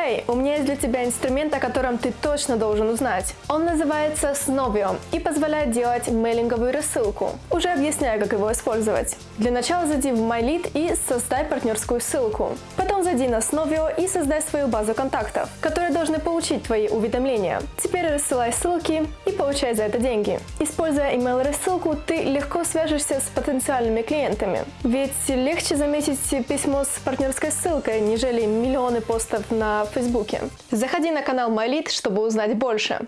Хей, у меня есть для тебя инструмент, о котором ты точно должен узнать. Он называется Snovio и позволяет делать мейлинговую рассылку. Уже объясняю, как его использовать. Для начала зайди в MyLead и создай партнерскую ссылку. Потом зайди на Snovio и создай свою базу контактов, которые должны получить твои уведомления. Теперь рассылай ссылки получай за это деньги. Используя email-рассылку, ты легко свяжешься с потенциальными клиентами. Ведь легче заметить письмо с партнерской ссылкой, нежели миллионы постов на Фейсбуке. Заходи на канал MyLead, чтобы узнать больше.